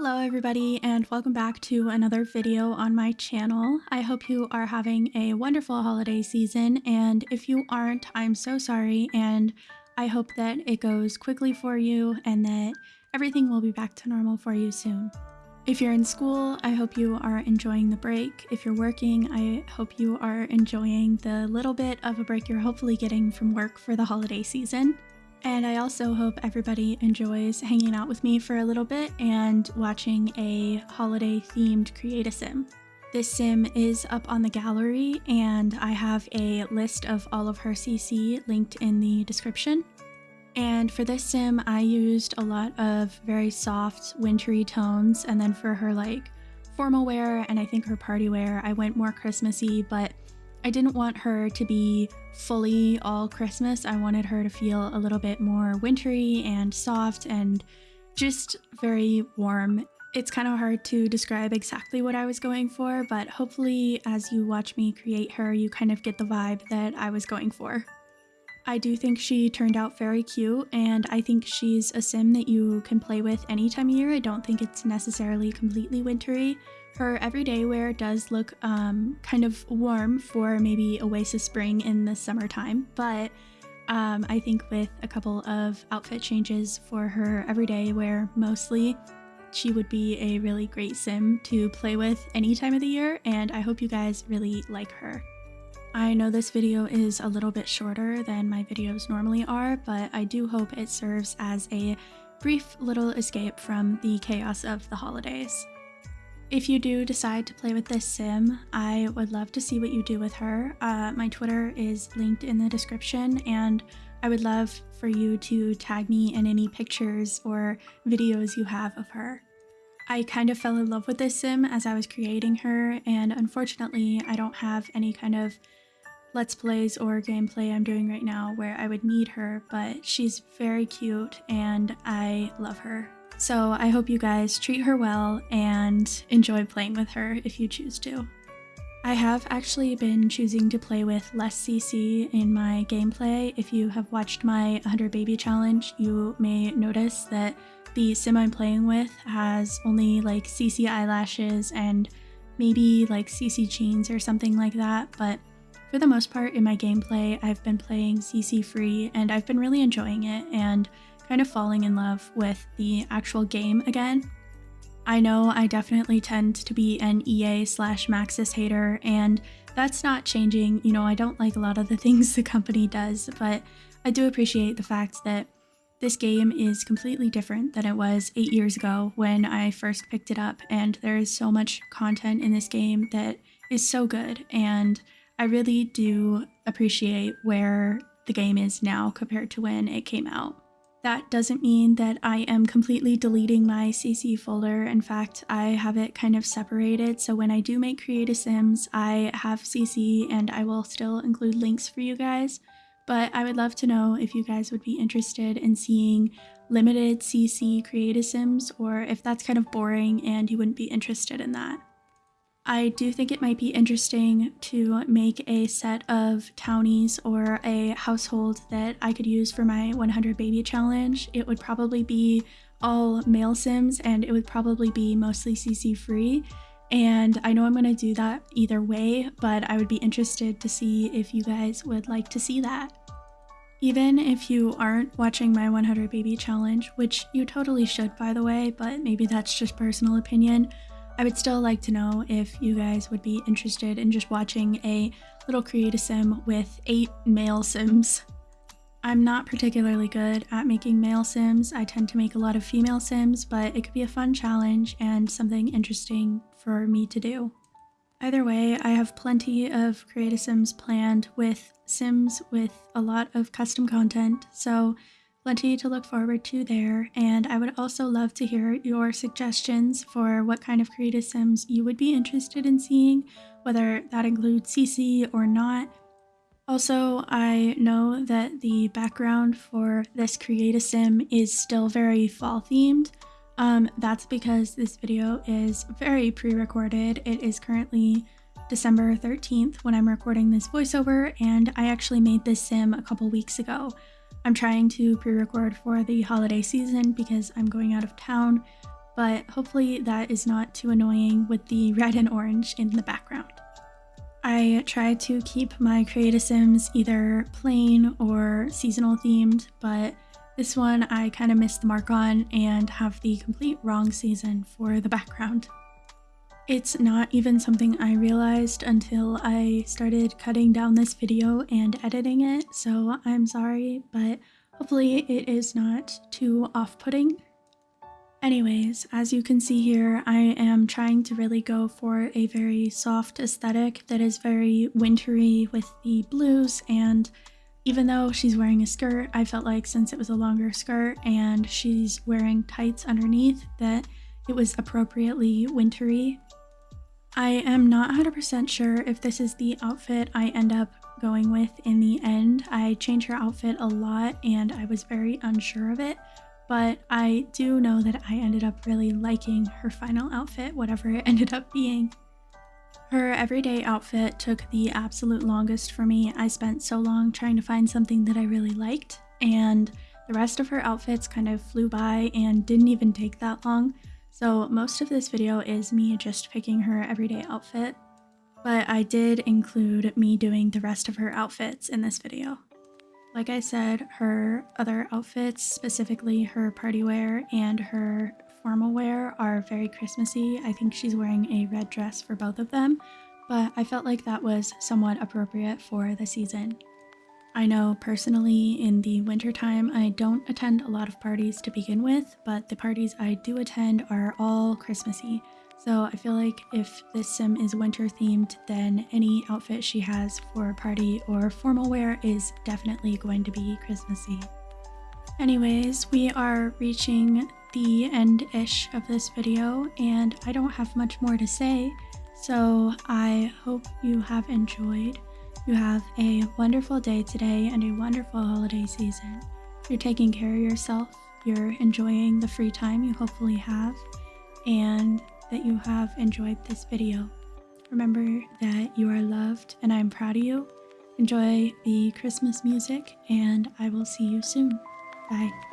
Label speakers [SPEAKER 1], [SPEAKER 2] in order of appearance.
[SPEAKER 1] Hello everybody and welcome back to another video on my channel. I hope you are having a wonderful holiday season and if you aren't, I'm so sorry and I hope that it goes quickly for you and that everything will be back to normal for you soon. If you're in school, I hope you are enjoying the break. If you're working, I hope you are enjoying the little bit of a break you're hopefully getting from work for the holiday season. And I also hope everybody enjoys hanging out with me for a little bit and watching a holiday themed create a sim. This sim is up on the gallery and I have a list of all of her CC linked in the description. And for this sim, I used a lot of very soft wintry tones and then for her like formal wear and I think her party wear, I went more Christmassy, but I didn't want her to be fully all Christmas. I wanted her to feel a little bit more wintry and soft and just very warm. It's kind of hard to describe exactly what I was going for, but hopefully as you watch me create her, you kind of get the vibe that I was going for. I do think she turned out very cute, and I think she's a sim that you can play with any time of year. I don't think it's necessarily completely wintry. Her everyday wear does look um, kind of warm for maybe Oasis Spring in the summertime, but um, I think with a couple of outfit changes for her everyday wear mostly, she would be a really great sim to play with any time of the year, and I hope you guys really like her. I know this video is a little bit shorter than my videos normally are, but I do hope it serves as a brief little escape from the chaos of the holidays. If you do decide to play with this sim, I would love to see what you do with her. Uh, my Twitter is linked in the description and I would love for you to tag me in any pictures or videos you have of her. I kind of fell in love with this sim as I was creating her and unfortunately I don't have any kind of let's plays or gameplay I'm doing right now where I would need her but she's very cute and I love her. So I hope you guys treat her well and enjoy playing with her if you choose to. I have actually been choosing to play with less CC in my gameplay. If you have watched my 100 baby challenge, you may notice that the sim I'm playing with has only like CC eyelashes and maybe like CC jeans or something like that, but for the most part in my gameplay, I've been playing CC free and I've been really enjoying it and kind of falling in love with the actual game again. I know I definitely tend to be an EA slash Maxis hater, and that's not changing. You know, I don't like a lot of the things the company does, but I do appreciate the fact that this game is completely different than it was eight years ago when I first picked it up, and there is so much content in this game that is so good, and I really do appreciate where the game is now compared to when it came out. That doesn't mean that I am completely deleting my CC folder. In fact, I have it kind of separated. So when I do make Create a Sims, I have CC and I will still include links for you guys. But I would love to know if you guys would be interested in seeing limited CC Create a Sims or if that's kind of boring and you wouldn't be interested in that. I do think it might be interesting to make a set of townies or a household that I could use for my 100 baby challenge. It would probably be all male sims and it would probably be mostly CC free. And I know I'm going to do that either way, but I would be interested to see if you guys would like to see that. Even if you aren't watching my 100 baby challenge, which you totally should by the way, but maybe that's just personal opinion, I would still like to know if you guys would be interested in just watching a little create a sim with eight male sims. I'm not particularly good at making male sims. I tend to make a lot of female sims, but it could be a fun challenge and something interesting for me to do. Either way, I have plenty of create a sims planned with sims with a lot of custom content, so plenty to look forward to there, and I would also love to hear your suggestions for what kind of create a sims you would be interested in seeing, whether that includes CC or not. Also, I know that the background for this create a sim is still very fall themed. Um, that's because this video is very pre-recorded. It is currently December 13th when I'm recording this voiceover, and I actually made this sim a couple weeks ago. I'm trying to pre-record for the holiday season because I'm going out of town, but hopefully that is not too annoying with the red and orange in the background. I try to keep my Create-A-Sims either plain or seasonal themed, but this one I kind of missed the mark on and have the complete wrong season for the background. It's not even something I realized until I started cutting down this video and editing it, so I'm sorry, but hopefully it is not too off-putting. Anyways, as you can see here, I am trying to really go for a very soft aesthetic that is very wintry with the blues and even though she's wearing a skirt, I felt like since it was a longer skirt and she's wearing tights underneath that it was appropriately wintry. I am not 100% sure if this is the outfit I end up going with in the end. I change her outfit a lot and I was very unsure of it, but I do know that I ended up really liking her final outfit, whatever it ended up being. Her everyday outfit took the absolute longest for me. I spent so long trying to find something that I really liked, and the rest of her outfits kind of flew by and didn't even take that long. So most of this video is me just picking her everyday outfit, but I did include me doing the rest of her outfits in this video. Like I said, her other outfits, specifically her party wear and her formal wear, are very Christmassy. I think she's wearing a red dress for both of them, but I felt like that was somewhat appropriate for the season. I know personally in the wintertime I don't attend a lot of parties to begin with, but the parties I do attend are all Christmassy. So I feel like if this sim is winter themed, then any outfit she has for a party or formal wear is definitely going to be Christmassy. Anyways, we are reaching the end-ish of this video and I don't have much more to say, so I hope you have enjoyed. You have a wonderful day today and a wonderful holiday season. You're taking care of yourself, you're enjoying the free time you hopefully have, and that you have enjoyed this video. Remember that you are loved and I'm proud of you. Enjoy the Christmas music and I will see you soon. Bye.